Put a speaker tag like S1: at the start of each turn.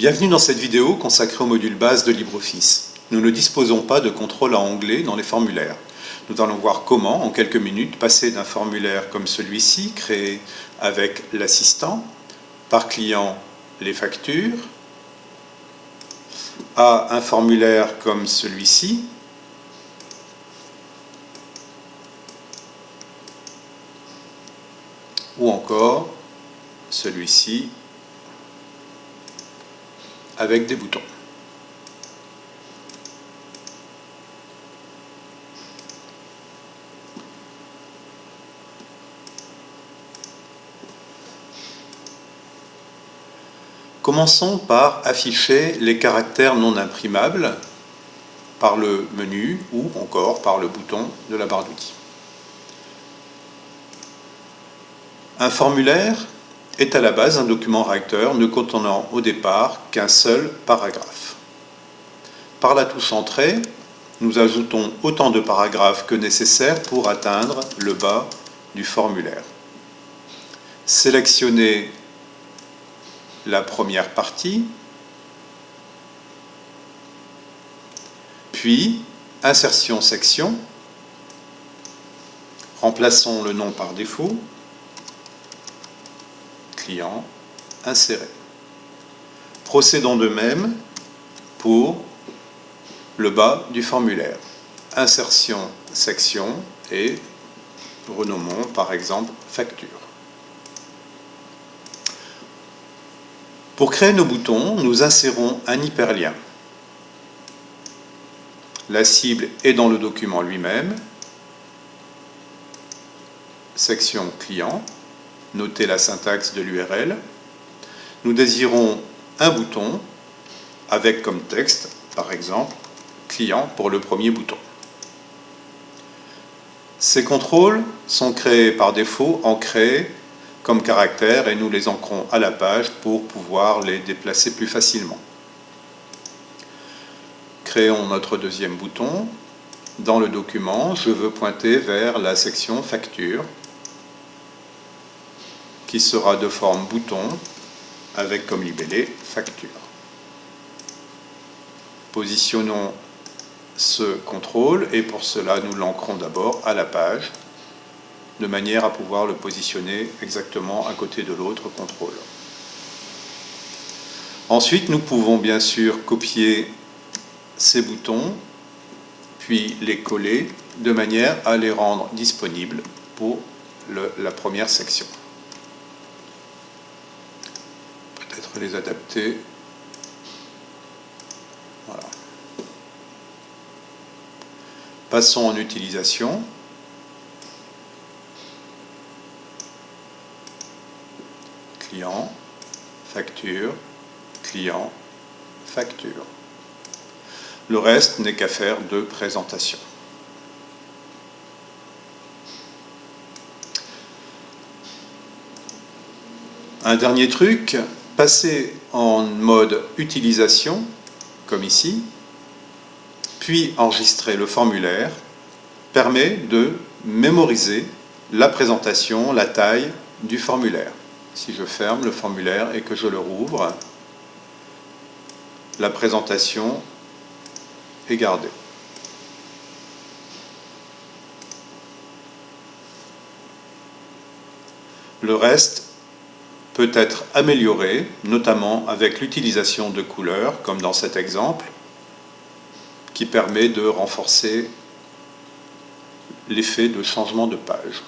S1: Bienvenue dans cette vidéo consacrée au module base de LibreOffice. Nous ne disposons pas de contrôle à onglet dans les formulaires. Nous allons voir comment, en quelques minutes, passer d'un formulaire comme celui-ci, créé avec l'assistant, par client les factures, à un formulaire comme celui-ci, ou encore celui-ci avec des boutons. Commençons par afficher les caractères non imprimables par le menu ou encore par le bouton de la barre d'outils. Un formulaire est à la base un document réacteur ne contenant au départ qu'un seul paragraphe. Par la touche Entrée, nous ajoutons autant de paragraphes que nécessaire pour atteindre le bas du formulaire. Sélectionnez la première partie, puis Insertion section, remplaçons le nom par défaut, client, insérer. Procédons de même pour le bas du formulaire. Insertion section et renommons par exemple facture. Pour créer nos boutons, nous insérons un hyperlien. La cible est dans le document lui-même. Section client noter la syntaxe de l'URL. Nous désirons un bouton avec comme texte, par exemple, client pour le premier bouton. Ces contrôles sont créés par défaut, ancrés comme caractères et nous les ancrons à la page pour pouvoir les déplacer plus facilement. Créons notre deuxième bouton. Dans le document, je veux pointer vers la section facture qui sera de forme bouton avec comme libellé facture. Positionnons ce contrôle et pour cela nous l'ancrons d'abord à la page de manière à pouvoir le positionner exactement à côté de l'autre contrôle. Ensuite, nous pouvons bien sûr copier ces boutons, puis les coller de manière à les rendre disponibles pour la première section. Les adapter. Voilà. Passons en utilisation. Client, facture, client, facture. Le reste n'est qu'à faire de présentation. Un dernier truc, passer en mode utilisation, comme ici, puis enregistrer le formulaire, permet de mémoriser la présentation, la taille du formulaire. Si je ferme le formulaire et que je le rouvre, la présentation est gardée. Le reste peut être amélioré, notamment avec l'utilisation de couleurs, comme dans cet exemple, qui permet de renforcer l'effet de changement de page.